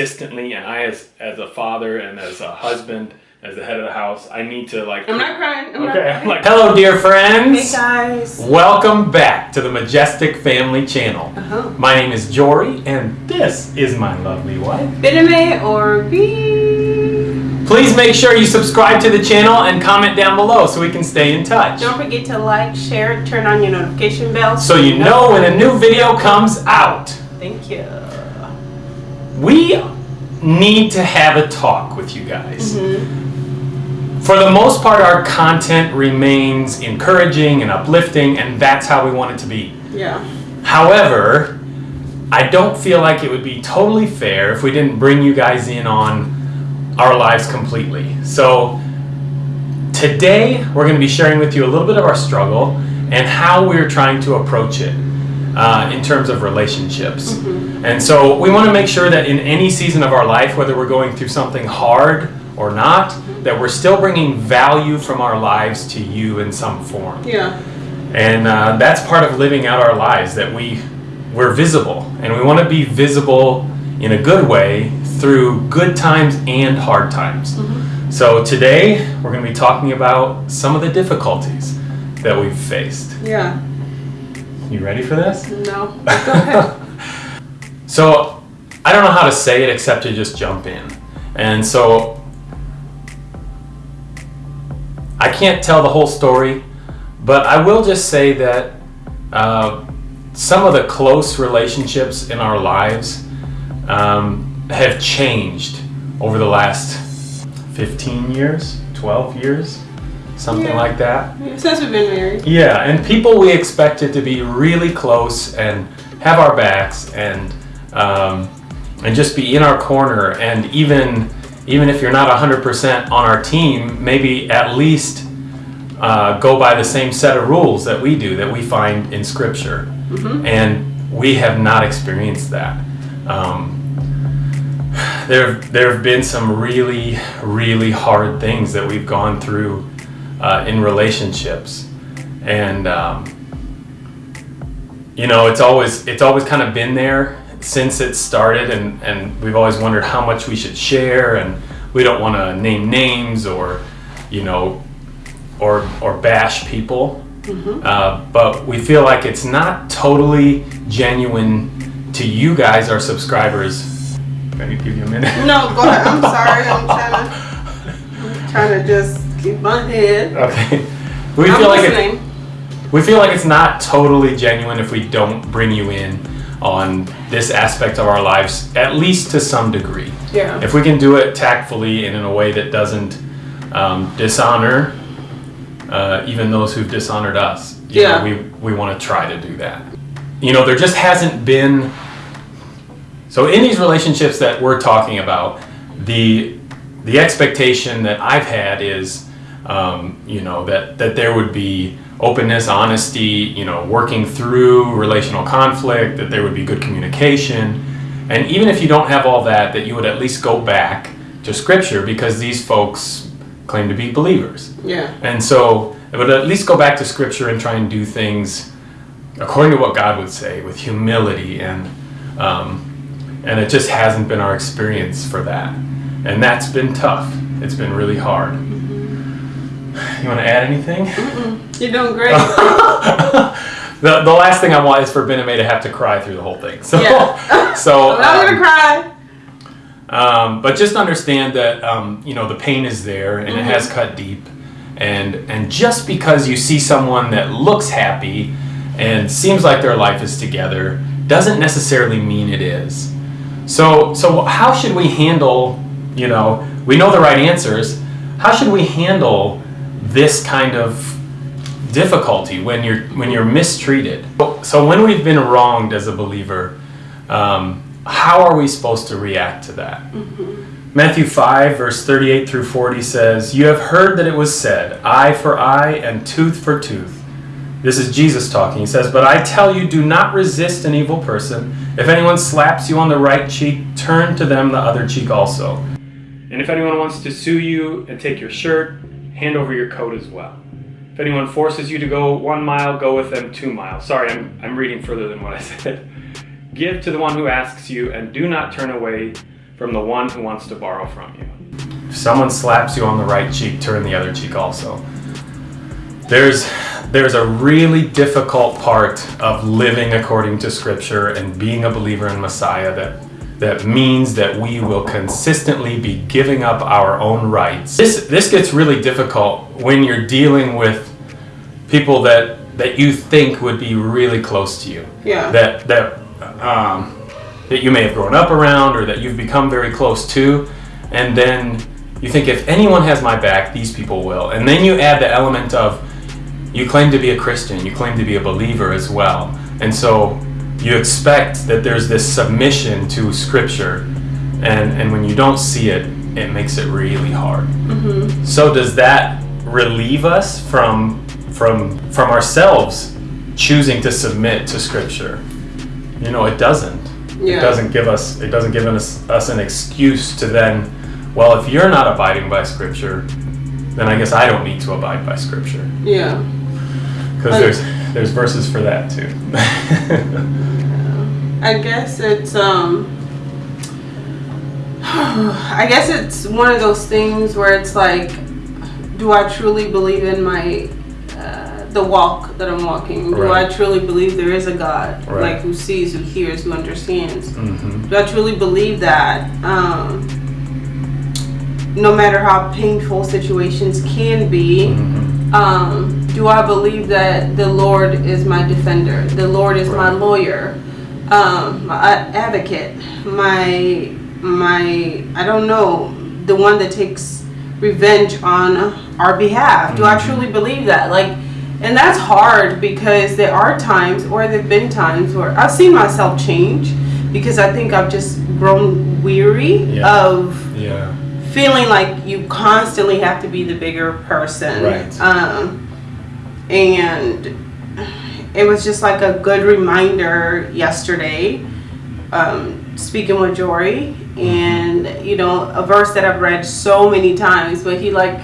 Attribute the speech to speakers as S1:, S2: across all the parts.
S1: consistently and I as as a father and as a husband as the head of the house I need to like
S2: I'm not crying. I'm
S1: okay
S2: not crying.
S1: like hello dear friends
S2: Hey guys.
S1: welcome back to the Majestic Family channel
S2: Uh-huh.
S1: my name is Jory and this is my lovely wife
S2: Bitame or B.
S1: please make sure you subscribe to the channel and comment down below so we can stay in touch
S2: Don't forget to like, share, turn on your notification bell.
S1: so you know when a new video comes out
S2: Thank you.
S1: We need to have a talk with you guys
S2: Mm-hmm.
S1: For the most part, our content remains encouraging and uplifting, and that's how we want it to be.
S2: Yeah.
S1: However, I don't feel like it would be totally fair if we didn't bring you guys in on our lives completely. So, today we're going to be sharing with you a little bit of our struggle and how we're trying to approach it uh, in terms of relationships. And so, we want to make sure that in any season of our life, whether we're going through something hard or not, that we're still bringing value from our lives to you in some form
S2: Yeah.
S1: and uh, that's part of living out our lives that we we're visible and we want to be visible in a good way through good times and hard times so today we're going to be talking about some of the difficulties that we've faced
S2: Yeah.
S1: You ready for this
S2: No. Go ahead.
S1: so i don't know how to say it except to just jump in and so i can't tell the whole story but i will just say that uh, some of the close relationships in our lives um, have changed over the last 15 years 12 years something
S2: Yeah.
S1: like that
S2: Since we've been married.
S1: yeah, and people we expected to be really close and have our backs and um, and just be in our corner and even even if you're not 100% on our team, maybe at least uh, go by the same set of rules that we do that we find in Scripture. And we have not experienced that. Um, there, there have been some really, really hard things that we've gone through uh, in relationships, and um, you know, it's always it's always kind of been there since it started, and and we've always wondered how much we should share, and we don't want to name names or, you know, or or bash people. Uh, but we feel like it's not totally genuine to you guys, our subscribers. Let me give you a minute.
S2: No, go ahead. I'm sorry. I'm trying to. I'm trying to just keep my head.
S1: Okay. We
S2: I'm
S1: feel like it, we feel like it's not totally genuine if we don't bring you in on this aspect of our lives, at least to some degree.
S2: Yeah.
S1: If we can do it tactfully and in a way that doesn't um, dishonor uh, even those who've dishonored us, you know,
S2: Yeah.
S1: we we want to try to do that. You know, there just hasn't been. So in these relationships that we're talking about, the the expectation that I've had is, um, you know, that that there would be openness, honesty, you know, working through relational conflict, that there would be good communication, and even if you don't have all that, that you would at least go back to Scripture because these folks claim to be believers.
S2: Yeah.
S1: And so it would at least go back to scripture and try and do things according to what God would say with humility and um, and it just hasn't been our experience for that. And that's been tough. It's been really hard. You want to add anything?
S2: You're doing great.
S1: the, the last thing I want is for Ben and Bename to have to cry through the whole thing. So,
S2: Yeah.
S1: so
S2: I'm not
S1: um,
S2: gonna cry.
S1: Um, but just understand that um, you know the pain is there and it has cut deep, and and just because you see someone that looks happy and seems like their life is together doesn't necessarily mean it is. So so how should we handle? You know, we know the right answers. How should we handle this kind of difficulty when you're when you're mistreated? So when we've been wronged as a believer. Um, how are we supposed to react to that? Matthew 5, verse 38 through 40 says, You have heard that it was said, eye for eye and tooth for tooth. This is Jesus talking. He says, But I tell you, do not resist an evil person. If anyone slaps you on the right cheek, turn to them the other cheek also. And if anyone wants to sue you and take your shirt, hand over your coat as well. If anyone forces you to go one mile, go with them two miles. Sorry, I'm, I'm reading further than what I said. Give to the one who asks you, and do not turn away from the one who wants to borrow from you. If someone slaps you on the right cheek, turn the other cheek also. There's there's a really difficult part of living according to scripture and being a believer in Messiah that that means that we will consistently be giving up our own rights. This this gets really difficult when you're dealing with people that that you think would be really close to you.
S2: Yeah.
S1: That that um, that you may have grown up around or that you've become very close to, and then you think if anyone has my back, these people will. And then you add the element of you claim to be a Christian, you claim to be a believer as well. And so you expect that there's this submission to Scripture, and, and when you don't see it, it makes it really hard. Mm-hmm. So does that relieve us from from from ourselves choosing to submit to Scripture? You know, it doesn't. It doesn't give us it doesn't give us us an excuse to then, well, if you're not abiding by Scripture, then I guess I don't need to abide by Scripture
S2: Yeah.
S1: because there's there's verses for that too.
S2: I guess it's um I guess it's one of those things where it's like do I truly believe in my uh, the walk that I'm walking? Do
S1: Right.
S2: I truly believe there is a God
S1: Right.
S2: like who sees, who hears, who understands?
S1: hmm
S2: Do I truly believe that? Um, no matter how painful situations can be,
S1: hmm
S2: um, do I believe that the Lord is my defender? The Lord is my lawyer, um, my advocate, my my I don't know, the one that takes revenge on our behalf. Do I
S1: Mhm.
S2: truly believe that? Like, and that's hard because there are times, or there've been times where I've seen myself change because I think I've just grown weary
S1: Yeah.
S2: of
S1: Yeah.
S2: feeling like you constantly have to be the bigger person.
S1: Right.
S2: Um, and it was just like a good reminder yesterday, um, speaking with Jory, and you know, a verse that I've read so many times, but he like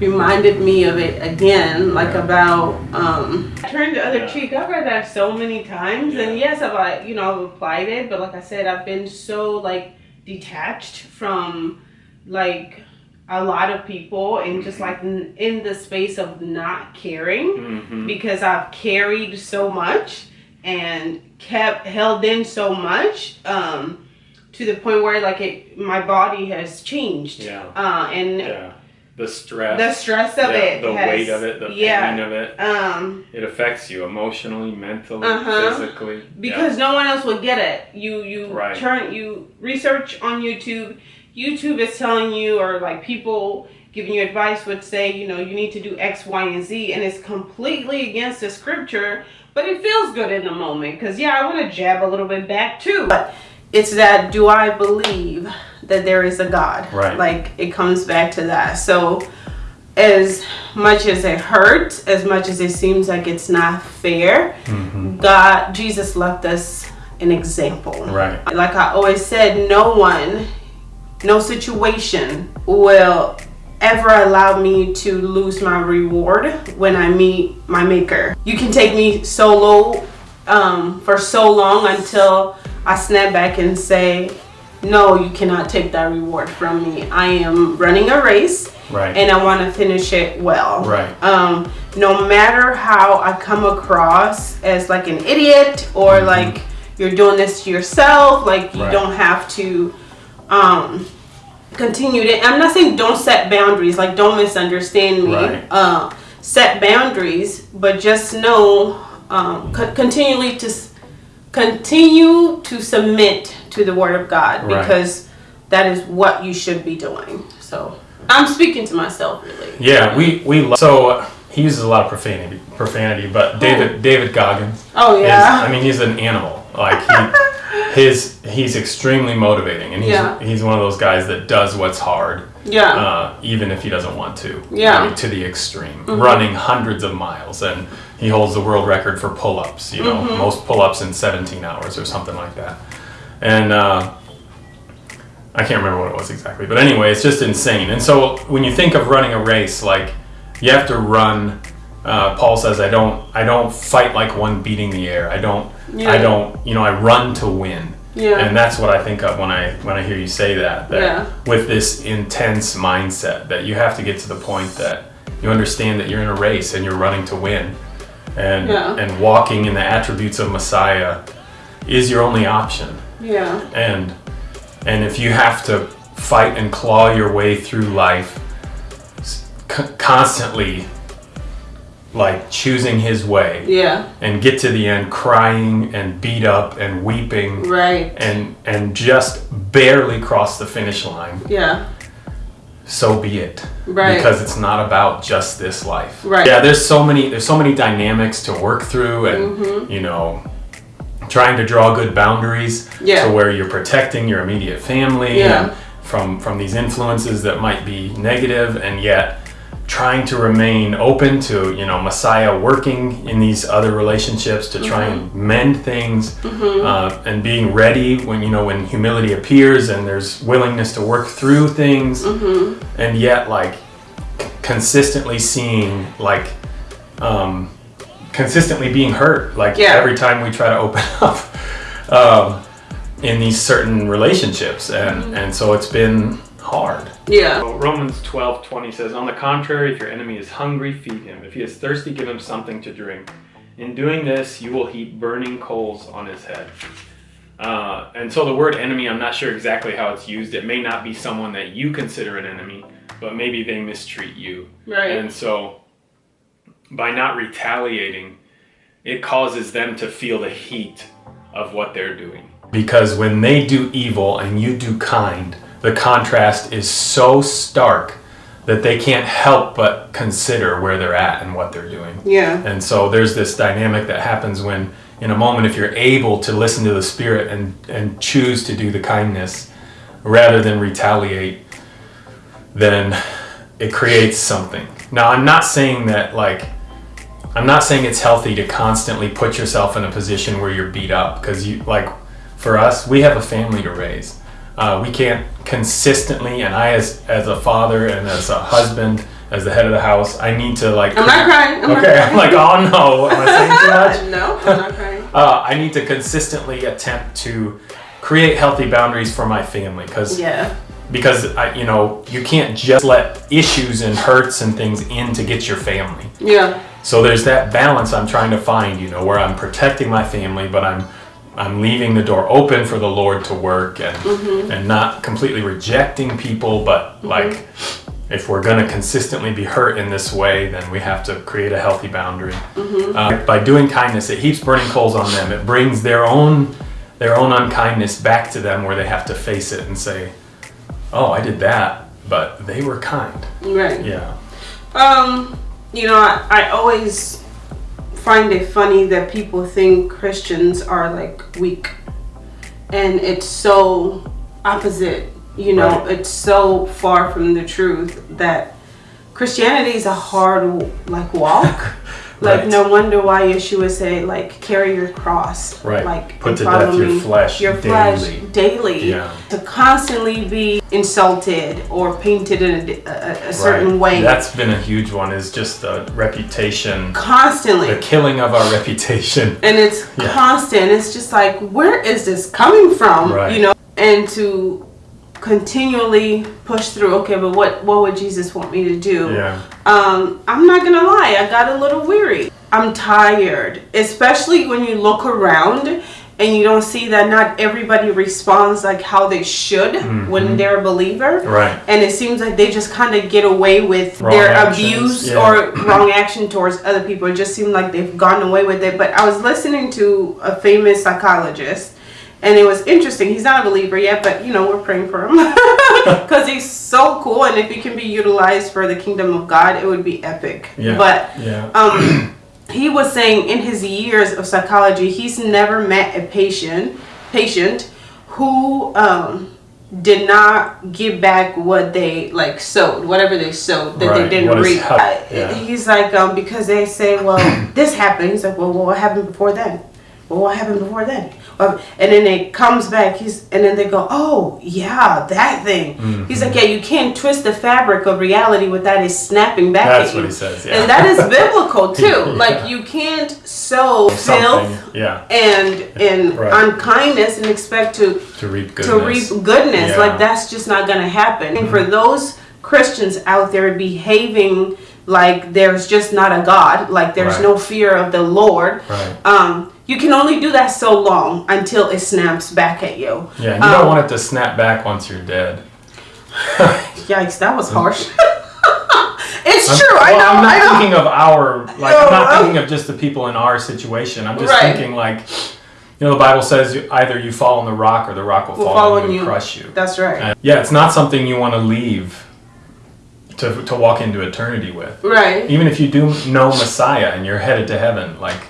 S2: reminded me of it again, like
S1: Yeah.
S2: about um, turn the other
S1: Yeah.
S2: cheek. I've read that so many times, and yes, I've like, you know I've applied it, but like I said, I've been so like detached from like a lot of people and just like n- in the space of not caring
S1: hmm
S2: because I've carried so much and kept held in so much um to the point where like it my body has changed
S1: Yeah.
S2: uh and
S1: Yeah. The stress.
S2: the stress of
S1: yeah,
S2: it
S1: The
S2: has,
S1: weight of it. The
S2: yeah
S1: pain of it.
S2: um
S1: It affects you emotionally, mentally,
S2: Uh-huh.
S1: physically.
S2: because no one else will get it. You you
S1: Right.
S2: turn you research on YouTube. YouTube is telling you or like people giving you advice would say, you know, you need to do X, Y, and Z and it's completely against the scripture, but it feels good in the moment cuz yeah, I want to jab a little bit back too. But it's that do I believe that there is a God?
S1: Right.
S2: Like it comes back to that. So as much as it hurts, as much as it seems like it's not fair,
S1: hmm
S2: God, Jesus left us an example.
S1: Right.
S2: Like I always said, no one, no situation will ever allow me to lose my reward when I meet my maker. You can take me so low um, for so long until I snap back and say, no, you cannot take that reward from me. I am running a race
S1: Right.
S2: and I want to finish it well.
S1: Right.
S2: Um, no matter how I come across as like an idiot or like you're doing this to yourself, like you
S1: Right.
S2: don't have to um, continue to. I'm not saying don't set boundaries, like don't misunderstand me.
S1: Right.
S2: Uh, set boundaries, but just know um, co- continually to s- continue to submit to the word of God
S1: Right.
S2: because that is what you should be doing. So I'm speaking to myself really.
S1: Yeah, we we lo- so uh, he uses a lot of profanity, profanity. But David David Goggins,
S2: Oh
S1: is,
S2: yeah.
S1: I mean, he's an animal. Like he, his he's extremely motivating, and he's
S2: Yeah.
S1: he's one of those guys that does what's hard,
S2: yeah.
S1: uh, even if he doesn't want to.
S2: Yeah.
S1: I mean, to the extreme, running hundreds of miles, and he holds the world record for pull-ups. You know, most pull-ups in 17 hours or something like that, and. Uh, I can't remember what it was exactly, but anyway, it's just insane. And so when you think of running a race, like you have to run. Uh, Paul says, "I don't, I don't fight like one beating the air. I don't,
S2: Yeah.
S1: I don't, you know, I run to win."
S2: Yeah.
S1: And that's what I think of when I when I hear you say that. That
S2: Yeah.
S1: with this intense mindset that you have to get to the point that you understand that you're in a race and you're running to win. And
S2: Yeah.
S1: and walking in the attributes of Messiah is your only option.
S2: yeah.
S1: And and if you have to fight and claw your way through life constantly like choosing his way
S2: Yeah.
S1: and get to the end crying and beat up and weeping
S2: Right.
S1: and and just barely cross the finish line
S2: Yeah.
S1: so be it
S2: Right.
S1: because it's not about just this life
S2: Right.
S1: yeah there's so many there's so many dynamics to work through and
S2: Mm-hmm.
S1: you know trying to draw good boundaries
S2: Yeah.
S1: to where you're protecting your immediate family
S2: Yeah.
S1: and from from these influences that might be negative and yet trying to remain open to you know messiah working in these other relationships to try and mend things uh, and being ready when you know when humility appears and there's willingness to work through things. And yet like c- consistently seeing like um, consistently being hurt like
S2: Yeah.
S1: every time we try to open up um, in these certain relationships. And and so it's been hard
S2: Yeah.
S1: so Romans 12 20 says, On the contrary, if your enemy is hungry, feed him. If he is thirsty, give him something to drink. In doing this, you will heap burning coals on his head. Uh, and so the word enemy, I'm not sure exactly how it's used. It may not be someone that you consider an enemy, but maybe they mistreat you.
S2: Right.
S1: And so by not retaliating, it causes them to feel the heat of what they're doing. Because when they do evil and you do kind, the contrast is so stark that they can't help but consider where they're at and what they're doing.
S2: Yeah.
S1: And so there's this dynamic that happens when, in a moment, if you're able to listen to the Spirit and, and choose to do the kindness rather than retaliate, then it creates something. Now, I'm not saying that, like, I'm not saying it's healthy to constantly put yourself in a position where you're beat up because you, like, for us, we have a family to raise. Uh, we can't consistently, and I, as as a father and as a husband, as the head of the house, I need to like.
S2: I'm not crying. I'm not
S1: okay, I'm like, oh no, am I saying too much?
S2: no, I'm not crying.
S1: Uh, I need to consistently attempt to create healthy boundaries for my family because
S2: Yeah.
S1: because I, you know you can't just let issues and hurts and things in to get your family.
S2: Yeah.
S1: So there's that balance I'm trying to find, you know, where I'm protecting my family, but I'm I'm leaving the door open for the Lord to work and and not completely rejecting people, but like if we're going to consistently be hurt in this way, then we have to create a healthy boundary. Uh, by doing kindness, it heaps burning coals on them. It brings their own their own unkindness back to them, where they have to face it and say, "Oh, I did that, but they were kind."
S2: Right.
S1: Yeah.
S2: Um, you know, I, I always find it funny that people think Christians are like weak. And it's so opposite, you know,
S1: Right.
S2: it's so far from the truth that Christianity is a hard like walk. Like
S1: Right.
S2: no wonder why Yeshua say like carry your cross.
S1: Right.
S2: Like
S1: Put to death your flesh
S2: Your
S1: daily.
S2: flesh daily.
S1: Yeah.
S2: To constantly be insulted or painted in a, a, a certain
S1: Right.
S2: way.
S1: That's been a huge one. Is just the reputation,
S2: constantly.
S1: the killing of our reputation.
S2: and it's
S1: Yeah.
S2: constant. It's just like, where is this coming from?
S1: Right.
S2: You know, and to continually push through. Okay, but what what would Jesus want me to do?
S1: Yeah.
S2: Um, I'm not gonna lie, I got a little weary. I'm tired, especially when you look around and you don't see that not everybody responds like how they should when they're a believer.
S1: Mm-hmm. Right.
S2: And it seems like they just kind of get away with
S1: Wrong
S2: their
S1: actions,
S2: abuse
S1: yeah.
S2: or wrong action towards other people. It just seemed like they've gone away with it. But I was listening to a famous psychologist, and it was interesting. He's not a believer yet, but you know we're praying for him because he's so cool. And if he can be utilized for the kingdom of God, it would be epic.
S1: Yeah.
S2: But
S1: Yeah.
S2: um, he was saying in his years of psychology, he's never met a patient patient who um, did not give back what they like sowed, whatever they sowed that
S1: Right.
S2: they didn't reap.
S1: yeah.
S2: He's like, um, because they say, well, this happened. He's like, well, well, what happened before then? Well, what happened before then? Of, and then it comes back. He's and then they go, oh yeah, that thing.
S1: Mm-hmm.
S2: He's like, yeah, you can't twist the fabric of reality without it snapping back
S1: That's
S2: at you.
S1: what he says, yeah.
S2: And that is biblical too.
S1: Yeah.
S2: Like you can't sow filth
S1: yeah,
S2: and and
S1: Right.
S2: unkindness and expect to
S1: to reap goodness.
S2: to reap goodness.
S1: Yeah.
S2: Like that's just not gonna happen. And for those Christians out there behaving like there's just not a God, like there's
S1: Right.
S2: no fear of the Lord,
S1: Right.
S2: um, you can only do that so long until it snaps back at you.
S1: Yeah, you
S2: Um,
S1: don't want it to snap back once you're dead.
S2: Yikes, that was harsh. it's
S1: I'm,
S2: true. I know.
S1: I'm not
S2: know.
S1: thinking of our like
S2: No,
S1: I'm not
S2: I'm-
S1: thinking of just the people in our situation. I'm just
S2: Right.
S1: thinking like you know the Bible says either you fall on the rock or the rock will,
S2: Will
S1: fall,
S2: fall
S1: on you. and crush you.
S2: That's right.
S1: And, yeah, it's not something you want to leave to to walk into eternity with.
S2: right.
S1: Even if you do know Messiah and you're headed to heaven, like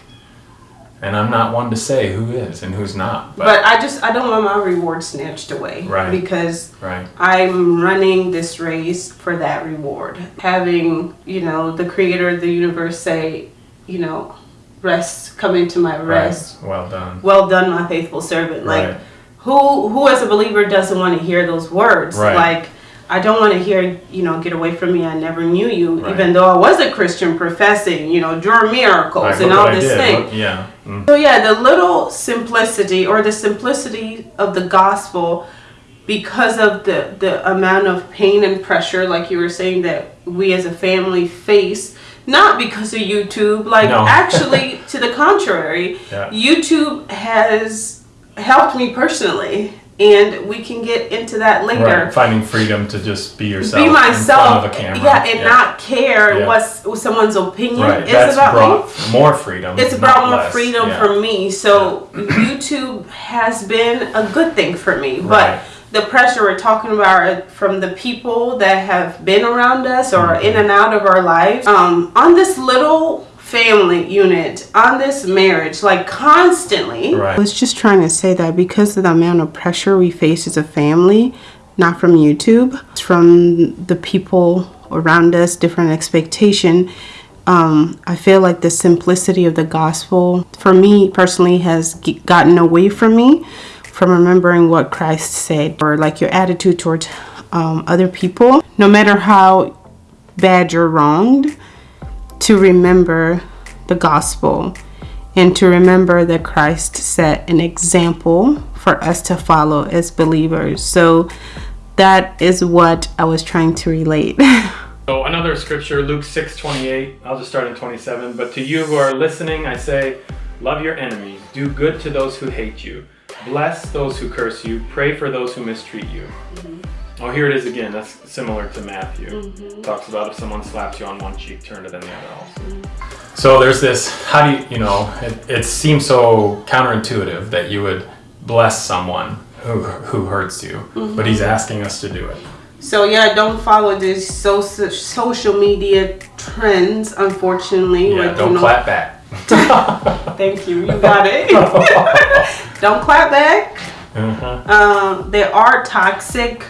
S1: and I'm not one to say who is and who's not. But,
S2: But I just I don't want my reward snatched away.
S1: Right.
S2: Because
S1: right.
S2: I'm running this race for that reward. Having, you know, the creator of the universe say, you know, rest, come into my rest.
S1: Right. Well done.
S2: Well done, my faithful servant. Like who who as a believer doesn't want to hear those words?
S1: Right.
S2: Like I don't want to hear, you know, get away from me. I never knew you,
S1: Right.
S2: even though I was a Christian professing, you know, draw miracles
S1: Like,
S2: and all this thing.
S1: Look- yeah. Mm.
S2: So yeah, the little simplicity or the simplicity of the gospel because of the the amount of pain and pressure like you were saying that we as a family face not because of YouTube like
S1: No.
S2: actually to the contrary
S1: Yeah.
S2: YouTube has helped me personally and we can get into that later
S1: Right. Finding freedom to just be yourself.
S2: be myself
S1: In front of a camera.
S2: yeah and not care
S1: Yeah.
S2: what's someone's opinion
S1: Right.
S2: is
S1: That's
S2: about me
S1: brought more freedom.
S2: it's brought more
S1: less.
S2: freedom
S1: Yeah.
S2: for me. So YouTube has been a good thing for me.
S1: Right.
S2: But the pressure we're talking about from the people that have been around us or
S1: Mm-hmm.
S2: in and out of our lives. Um, on this little family unit, on this marriage, like constantly.
S1: Right.
S2: I was just trying to say that because of the amount of pressure we face as a family, not from YouTube, it's from the people around us, different expectation. Um, I feel like the simplicity of the gospel, for me personally, has g- gotten away from me from remembering what Christ said, or like your attitude towards um, other people, no matter how bad you're wronged, to remember the gospel and to remember that Christ set an example for us to follow as believers. So that is what I was trying to relate.
S1: So another scripture, Luke six twenty eight. I'll just start in twenty seven. But to you who are listening, I say, love your enemies, do good to those who hate you, bless those who curse you, pray for those who mistreat you. Oh, here it is again. That's similar to Matthew. Talks about if someone slaps you on one cheek, turn to them the other also. So there's this. How do you, you know? It, it seems so counterintuitive that you would bless someone who who hurts you, but he's asking us to do it.
S2: so yeah, don't follow these so- social media trends, unfortunately.
S1: Yeah,
S2: with,
S1: don't
S2: you know-
S1: clap back.
S2: Thank you, you got it. don't clap back.
S1: uh-huh.
S2: um, there are toxic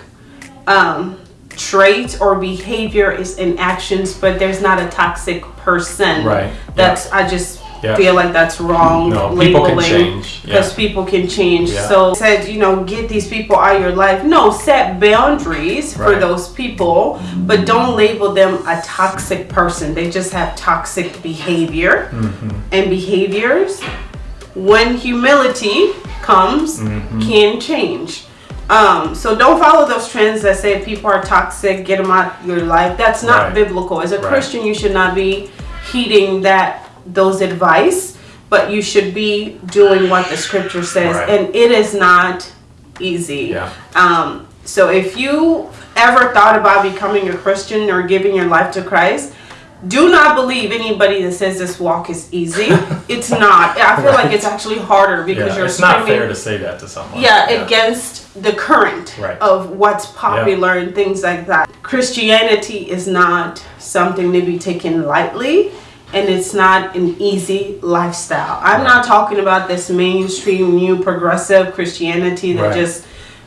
S2: um, traits or behavior is in actions, but there's not a toxic person.
S1: Right,
S2: That's I just
S1: Yeah.
S2: feel like that's wrong.
S1: No, people can
S2: labeling,
S1: change, yeah.
S2: because people can change.
S1: Yeah.
S2: So said you know get these people out of your life. No, set boundaries for those people, but don't label them a toxic person. They just have toxic behavior
S1: Mm-hmm.
S2: and behaviors when humility comes
S1: Mm-hmm.
S2: can change um, so don't follow those trends that say people are toxic get them out your life that's not
S1: Right.
S2: biblical as a
S1: Right.
S2: christian you should not be heeding that those advice but you should be doing what the scripture says
S1: Right.
S2: and it is not easy
S1: Yeah.
S2: um, so if you ever thought about becoming a christian or giving your life to christ do not believe anybody that says this walk is easy. it's not. I feel like it's actually harder because
S1: Yeah,
S2: you're
S1: it's not fair to say that to someone.
S2: yeah, against the current
S1: Right.
S2: of what's popular and things like that. Christianity is not something to be taken lightly and it's not an easy lifestyle. I'm not talking about this mainstream new progressive Christianity that
S1: Right.
S2: just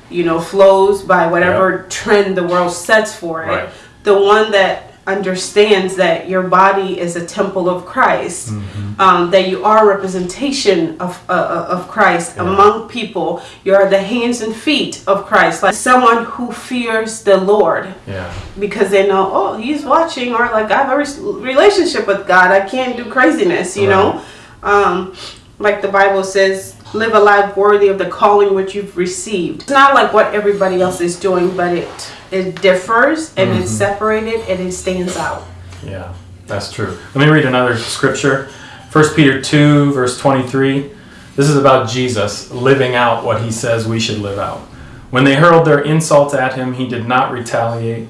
S2: you know flows by whatever trend the world sets for it.
S1: Right.
S2: The one that understands that your body is a temple of Christ,
S1: Mm-hmm.
S2: um, that you are a representation of uh, uh, of Christ among people. You are the hands and feet of Christ, like someone who fears the Lord
S1: Yeah.
S2: because they know, oh, he's watching, or like I have a re- relationship with God. I can't do craziness, you know. Um, like the Bible says, live a life worthy of the calling which you've received. It's not like what everybody else is doing, but it it differs and it's mm-hmm. separated and it stands out.
S1: Yeah, that's true. Let me read another scripture. 1 Peter 2, verse 23. This is about Jesus living out what he says we should live out. When they hurled their insults at him, he did not retaliate.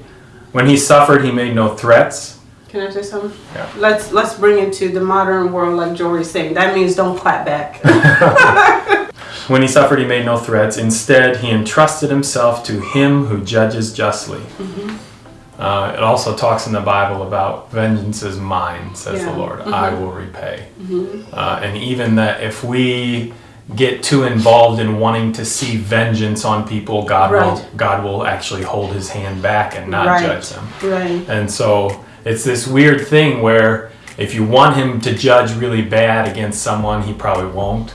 S1: When he suffered, he made no threats.
S2: Can I say something?
S1: Yeah.
S2: Let's let's bring it to the modern world, like Jory's saying. That means don't clap back.
S1: When he suffered, he made no threats. Instead, he entrusted himself to him who judges justly. Uh, it also talks in the Bible about vengeance is mine, says
S2: Yeah.
S1: the Lord. I will repay. Uh, and even that if we get too involved in wanting to see vengeance on people, God will God will actually hold His hand back and not
S2: Right.
S1: judge them.
S2: right.
S1: And so it's this weird thing where if you want him to judge really bad against someone, he probably won't.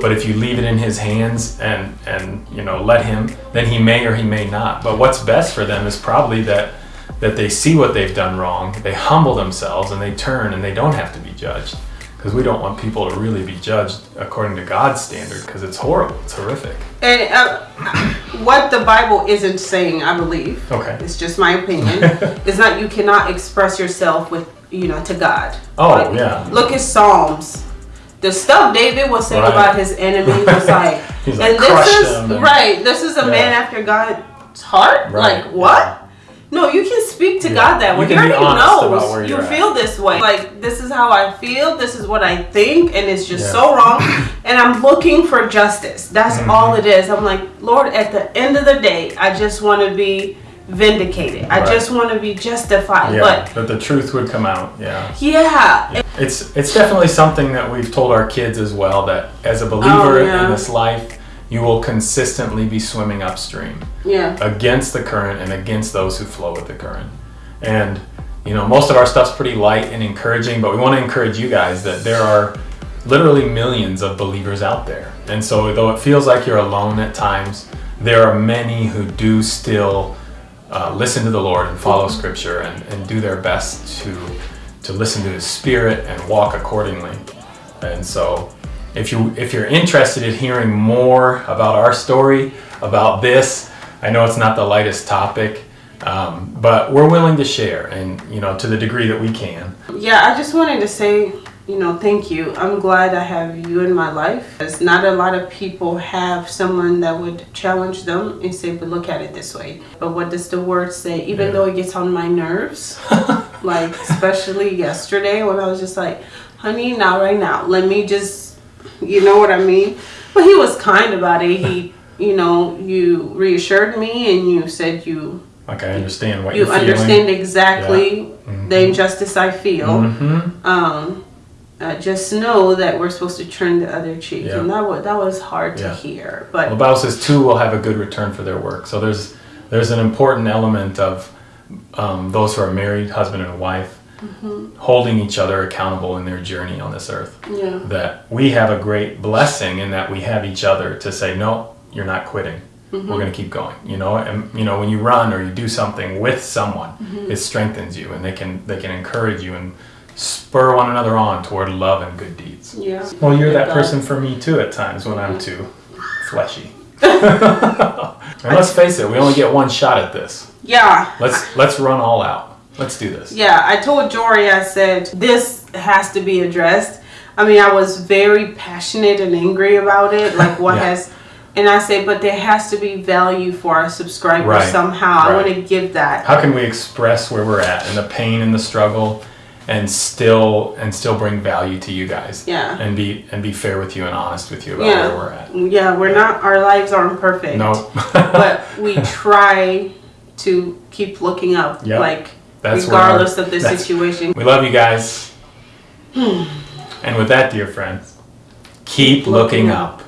S1: But if you leave it in his hands and and you know let him, then he may or he may not. But what's best for them is probably that that they see what they've done wrong, they humble themselves and they turn and they don't have to be judged. Because we don't want people to really be judged according to God's standard because it's horrible, it's horrific.
S2: And uh, what the Bible isn't saying, I believe,
S1: Okay.
S2: it's just my opinion, is that you cannot express yourself with, you know, to God.
S1: Oh,
S2: Like,
S1: yeah.
S2: Look at Psalms. The stuff David was saying
S1: Right.
S2: about his enemies was like, and this is
S1: and-
S2: right. This is a man after God's heart.
S1: Right,
S2: Like what?
S1: yeah.
S2: No, you can speak to
S1: Yeah.
S2: God that way.
S1: You be
S2: already
S1: where
S2: you
S1: at.
S2: feel this way. Like this is how I feel. This is what I think, and it's just
S1: Yeah.
S2: so wrong. And I'm looking for justice. That's
S1: Mm-hmm.
S2: all it is. I'm like, Lord, at the end of the day, I just want to be vindicated. I just want to be justified.
S1: Yeah,
S2: But
S1: that the truth would come out. Yeah.
S2: yeah,
S1: It's it's definitely something that we've told our kids as well that as a oh, believer
S2: Oh, yeah.
S1: in this life, you will consistently be swimming upstream
S2: yeah,
S1: against the current and against those who flow with the current. And you know, most of our stuff's pretty light and encouraging, but we want to encourage you guys that there are literally millions of believers out there. And so though it feels like you're alone at times, there are many who do still uh, listen to the Lord and follow Scripture and, and do their best to to listen to His Spirit and walk accordingly. And so, if you if you're interested in hearing more about our story, about this, I know it's not the lightest topic, um, but we're willing to share, and you know, to the degree that we can.
S2: yeah. I just wanted to say, you know, thank you. I'm glad I have you in my life. As not a lot of people have someone that would challenge them and say, "But look at it this way." But what does the word say? Even
S1: Yeah.
S2: though it gets on my nerves, like especially yesterday when I was just like, "Honey, not right now. Let me just," you know what I mean? But he was kind about it. He, you know, you reassured me and you said you
S1: Like I understand what
S2: you
S1: you're feeling.
S2: understand exactly the injustice I feel.
S1: hmm
S2: Um, uh, just know that we're supposed to turn the other cheek,
S1: Yeah.
S2: and that was that was hard
S1: Yeah.
S2: to hear.
S1: Well, the
S2: But
S1: Bible says two will have a good return for their work. So there's there's an important element of um, those who are married, husband and wife, holding each other accountable in their journey on this earth.
S2: yeah,
S1: That we have a great blessing in that we have each other to say, no, you're not quitting. We're going to keep going. You know, and you know when you run or you do something with someone, it strengthens you, and they can they can encourage you and spur one another on toward love and good deeds.
S2: yeah.
S1: Well, you're that person for me too at times when I'm too fleshy. and let's face it, we only get one shot at this.
S2: Yeah,
S1: Let's let's run all out. Let's do this.
S2: yeah. I told Jory, I said this has to be addressed. I mean, I was very passionate and angry about it, like what
S1: Yeah.
S2: has. And I said, but there has to be value for our subscribers
S1: Right,
S2: somehow. I want to give that.
S1: How can we express where we're at and the pain and the struggle and still and still bring value to you guys?
S2: Yeah.
S1: And be and be fair with you and honest with you about
S2: Yeah.
S1: where we're at.
S2: Yeah, we're not. Our lives aren't perfect.
S1: No.
S2: but we try to keep looking up,
S1: Yep.
S2: like
S1: That's
S2: regardless of the situation.
S1: We love you guys. Hmm. and with that, dear friends, keep looking
S2: Looking
S1: up.